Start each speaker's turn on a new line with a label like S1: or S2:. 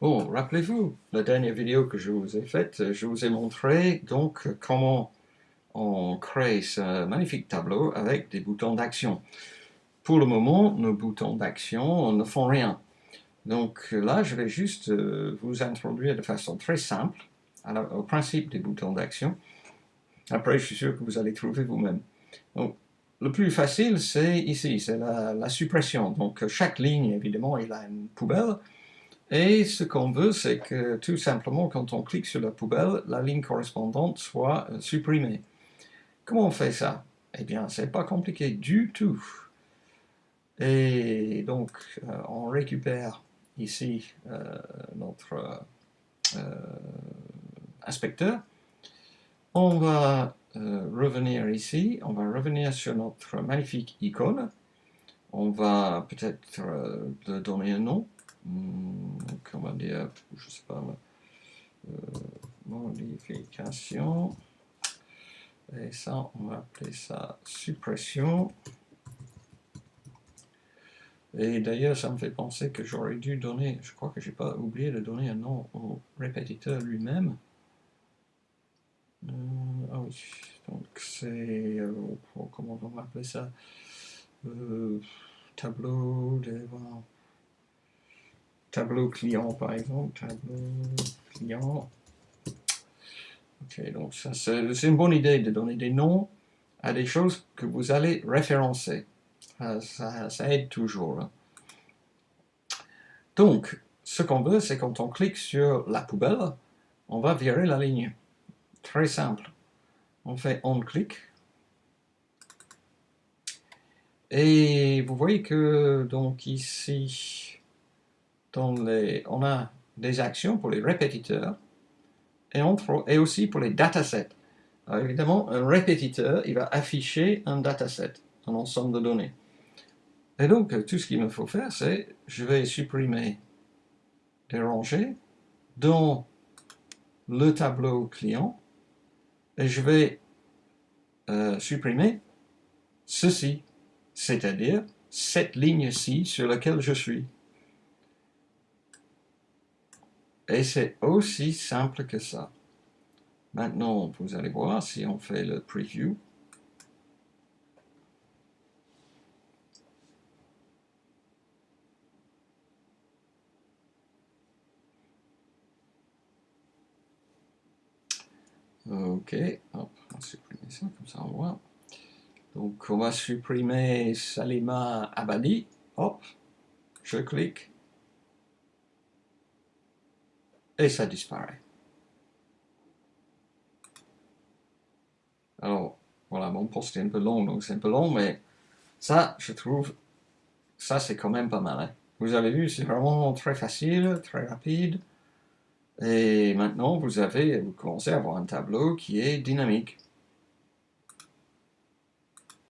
S1: Bon, rappelez-vous, la dernière vidéo que je vous ai faite, je vous ai montré donc comment on crée ce magnifique tableau avec des boutons d'action. Pour le moment, nos boutons d'action ne font rien. Donc là, je vais juste euh, vous introduire de façon très simple au principe des boutons d'action. Après, je suis sûr que vous allez trouver vous-même. Le plus facile, c'est ici, c'est la, la, suppression. Donc, chaque ligne, évidemment, il a une poubelle. Et ce qu'on veut, c'est que tout simplement, quand on clique sur la poubelle, la ligne correspondante soit euh, supprimée. Comment on fait ça? Eh bien, c'est pas compliqué du tout. Et donc, euh, on récupère ici euh, notre inspecteur. On va revenir ici, on va revenir sur notre magnifique icône. On va peut-être donner un nom. Hmm, comment dire, je sais pas, euh, modification, et ça, on va appeler ça suppression. Et d'ailleurs, ça me fait penser que j'aurais dû donner, je crois que j'ai pas oublié de donner un nom au répétiteur lui-même. Euh, ah oui, donc c'est, euh, comment on va appeler ça? Tableau de tableau client par exemple, tableau client. Ok, donc ça c'est une bonne idée de donner des noms à des choses que vous allez référencer. Ça, aide toujours. Hein. Donc, ce qu'on veut, c'est quand on clique sur la poubelle, on va virer la ligne. Très simple. On fait on click. Et vous voyez que donc ici, on a des actions pour les répétiteurs et, aussi pour les datasets. Alors évidemment, un répétiteur, il va afficher un dataset, un ensemble de données. Et donc, tout ce qu'il me faut faire, c'est, je vais supprimer des rangées dans le tableau client, et je vais euh, supprimer ceci, c'est-à-dire cette ligne-ci sur laquelle je suis. Et c'est aussi simple que ça. Maintenant, vous allez voir si on fait le preview. Ok, hop, on va supprimer ça, comme ça on voit. Donc on va supprimer Salima Abadi. Hop, je clique et ça disparaît. Alors, voilà, mon post est un peu long, donc c'est un peu long, mais ça, je trouve, ça c'est quand même pas mal. Hein. Vous avez vu, c'est vraiment très facile, très rapide. Et maintenant, vous avez, vous commencez à avoir un tableau qui est dynamique.